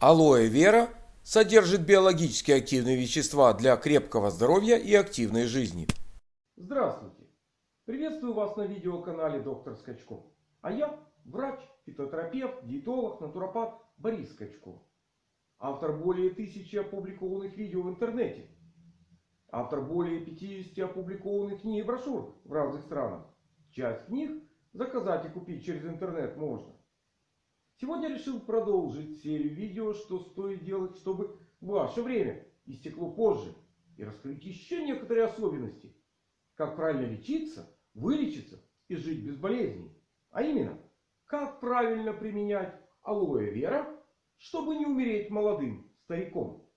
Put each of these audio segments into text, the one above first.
Алоэ вера содержит биологически активные вещества для крепкого здоровья и активной жизни. Здравствуйте! Приветствую вас на видеоканале Доктор Скачков. А я врач, фитотерапевт, диетолог, натуропат Борис Скачков. Автор более тысячи опубликованных видео в интернете. Автор более 50 опубликованных книг и брошюр в разных странах. Часть книг заказать и купить через интернет можно. Сегодня решил продолжить серию видео, что стоит делать, чтобы ваше время истекло позже. И раскрыть еще некоторые особенности. Как правильно лечиться, вылечиться и жить без болезней. А именно, как правильно применять алоэ вера, чтобы не умереть молодым стариком.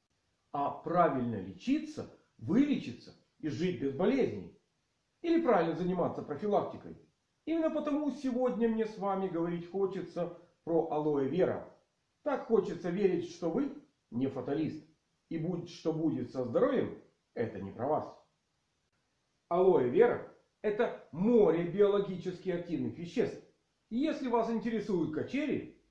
А правильно лечиться, вылечиться и жить без болезней. Или правильно заниматься профилактикой. Именно потому сегодня мне с вами говорить хочется про алоэ вера. Так хочется верить, что вы не фаталист. И будь что будет со здоровьем, это не про вас. Алоэ вера это море биологически активных веществ. И если вас интересуют качели,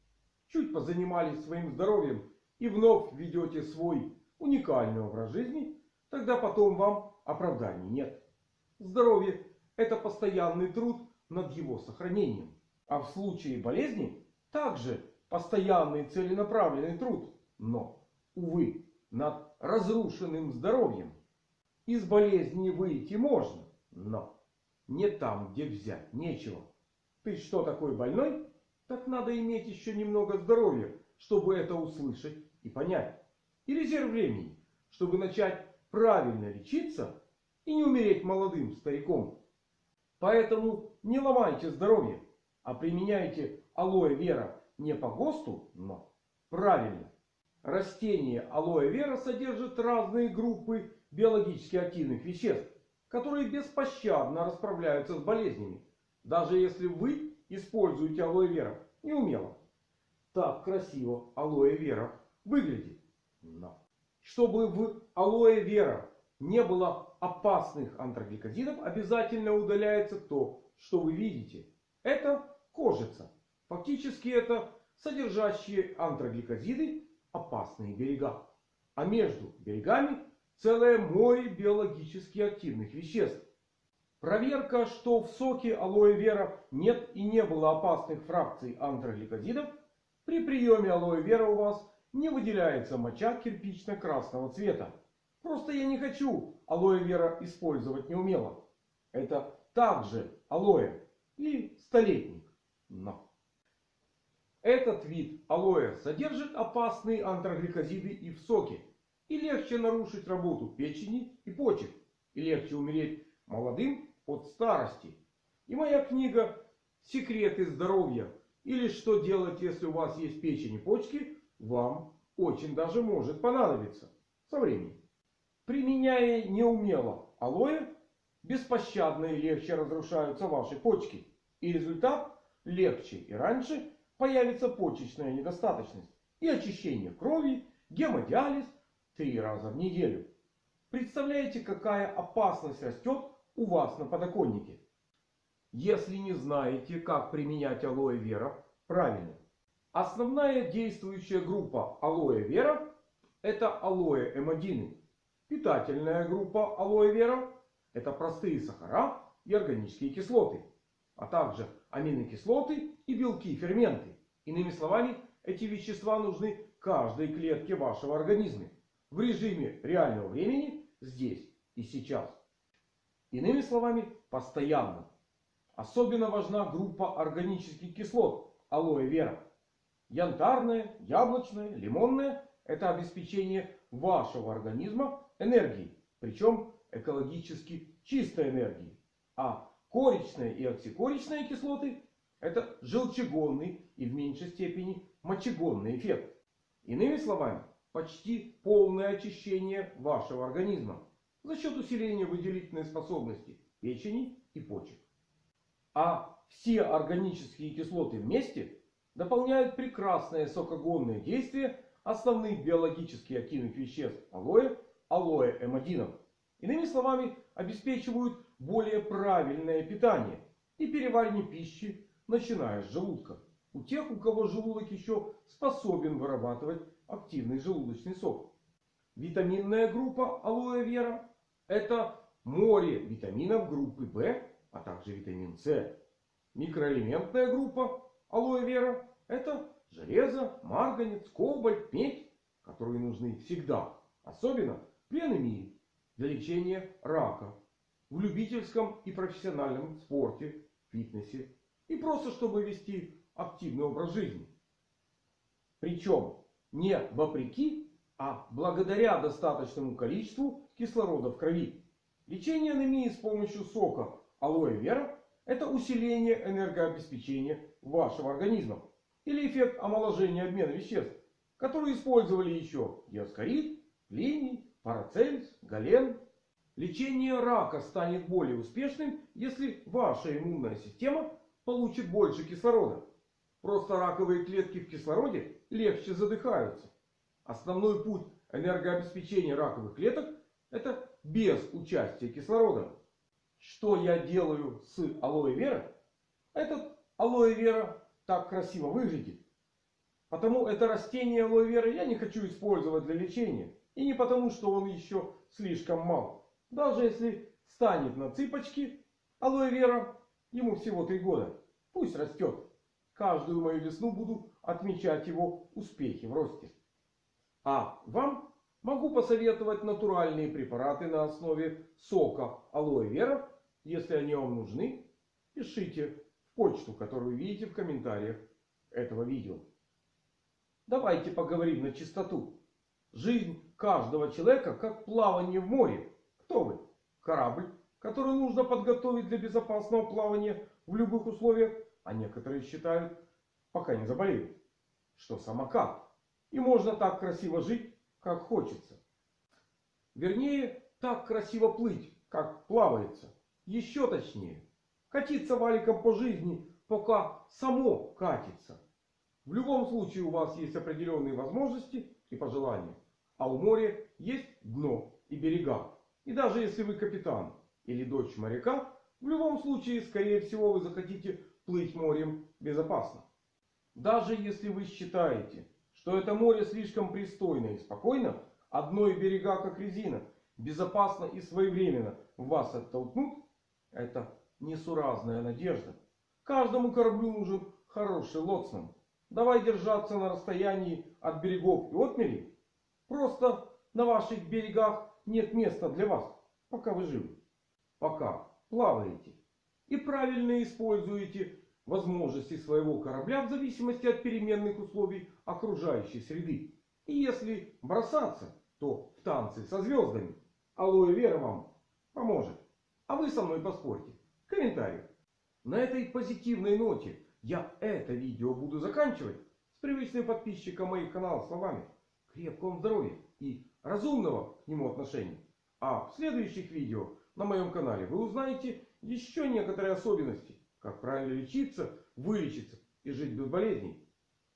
чуть позанимались своим здоровьем и вновь ведете свой уникальный образ жизни, тогда потом вам оправданий нет. Здоровье это постоянный труд над его сохранением. А в случае болезни также постоянный целенаправленный труд. Но, увы, над разрушенным здоровьем. Из болезни выйти можно, но не там, где взять нечего. Ты что такой больной? Так надо иметь еще немного здоровья, чтобы это услышать и понять. И резерв времени, чтобы начать правильно лечиться и не умереть молодым стариком. Поэтому не ломайте здоровье, а применяйте алоэ вера не по ГОСТу, но правильно. Растение алоэ вера содержит разные группы биологически активных веществ, которые беспощадно расправляются с болезнями. Даже если вы используете алоэ вера неумело. Так красиво алоэ вера выглядит. Но чтобы в алоэ вера не было опасных антрогликозидов, обязательно удаляется то, что вы видите. Это кожица. Фактически это содержащие антрогликозиды опасные берега. А между берегами целое море биологически активных веществ. Проверка, что в соке алоэ вера нет и не было опасных фракций антрогликозидов. При приеме алоэ вера у вас не выделяется моча кирпично-красного цвета. Просто я не хочу алоэ вера использовать неумело. Это также алоэ и столетник. Но этот вид алоэ содержит опасные антрогликозиды и в соке. И легче нарушить работу печени и почек. И легче умереть молодым от старости. И моя книга «Секреты здоровья» или «Что делать, если у вас есть печень и почки» вам очень даже может понадобиться со временем. Применяя неумело алоэ, беспощадно и легче разрушаются ваши почки. И результат легче и раньше появится почечная недостаточность и очищение крови, гемодиализ три раза в неделю. Представляете, какая опасность растет у вас на подоконнике? Если не знаете, как применять алоэ вера правильно. Основная действующая группа алоэ вера это алоэ эмодины. Питательная группа алоэ вера это простые сахара и органические кислоты. А также аминокислоты и белки ферменты. Иными словами, эти вещества нужны каждой клетке вашего организма. В режиме реального времени здесь и сейчас. Иными словами, постоянно. Особенно важна группа органических кислот алоэ вера. Янтарная, яблочная, лимонная – это обеспечение вашего организма энергией. Причем экологически чистой энергией. А коричная и оксикоричные кислоты – это желчегонный и в меньшей степени мочегонный эффект. Иными словами, почти полное очищение вашего организма за счет усиления выделительной способности печени и почек. А все органические кислоты вместе дополняют прекрасное сокогонное действие основных биологически активных веществ алоэ, алоэ эмодинов. Иными словами, обеспечивают более правильное питание и переваривание пищи, начиная с желудка. у тех, у кого желудок еще способен вырабатывать активный желудочный сок. Витаминная группа алоэ вера – это море витаминов группы В, а также витамин С. Микроэлементная группа алоэ вера – это железо, марганец, кобальт, медь, которые нужны всегда, особенно при анемии, для лечения рака, в любительском и профессиональном спорте, фитнесе и просто чтобы вести активный образ жизни. Причем не вопреки, а благодаря достаточному количеству кислорода в крови. Лечение анемии с помощью сока алоэ вера – это усиление энергообеспечения вашего организма. Или эффект омоложения обмена веществ, который использовали еще диаскорид, линий, парацельс, гален. Лечение рака станет более успешным, если ваша иммунная система получит больше кислорода. Просто раковые клетки в кислороде легче задыхаются. Основной путь энергообеспечения раковых клеток это без участия кислорода. Что я делаю с алоэ вера? Этот алоэ вера так красиво выглядит. Потому это растение алоэ вера я не хочу использовать для лечения. И не потому, что он еще слишком мал. Даже если станет на цыпочки, алоэ вера ему всего три года. Пусть растет. Каждую мою весну буду отмечать его успехи в росте. А вам могу посоветовать натуральные препараты на основе сока алоэ вера. Если они вам нужны, пишите в почту, которую видите в комментариях этого видео. Давайте поговорим на чистоту. Жизнь каждого человека как плавание в море. Кто вы? Корабль, который нужно подготовить для безопасного плавания в любых условиях. А некоторые считают, пока не заболеют, что самокат. И можно так красиво жить, как хочется. Вернее, так красиво плыть, как плавается. Еще точнее, катиться валиком по жизни, пока само катится. В любом случае у вас есть определенные возможности и пожелания. А у моря есть дно и берега. И даже если вы капитан или дочь моряка, в любом случае, скорее всего, вы захотите плыть морем безопасно. Даже если вы считаете, что это море слишком пристойно и спокойно, одно и берега как резина, безопасно и своевременно вас оттолкнут, это несуразная надежда. Каждому кораблю нужен хороший лоцман. Давай держаться на расстоянии от берегов и отмели. Просто на ваших берегах нет места для вас, пока вы живы. Пока плаваете. И правильно используете возможности своего корабля в зависимости от переменных условий окружающей среды. И если бросаться, то в танцы со звездами. Алоэ Вера вам поможет. А вы со мной поспорьте. Комментарий. На этой позитивной ноте я это видео буду заканчивать с привычным подписчиком моих каналов словами. Крепкого здоровья и разумного к нему отношения. А в следующих видео на моем канале вы узнаете еще некоторые особенности. Как правильно лечиться, вылечиться и жить без болезней.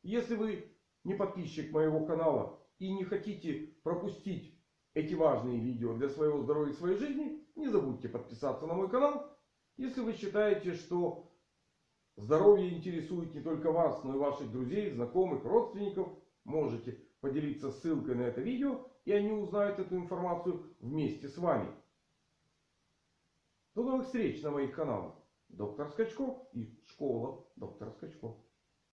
Если вы не подписчик моего канала и не хотите пропустить эти важные видео для своего здоровья и своей жизни, не забудьте подписаться на мой канал. Если вы считаете, что здоровье интересует не только вас, но и ваших друзей, знакомых, родственников, можете поделиться ссылкой на это видео, и они узнают эту информацию вместе с вами. До новых встреч на моих каналах. Доктор Скачков и школа доктора Скачков.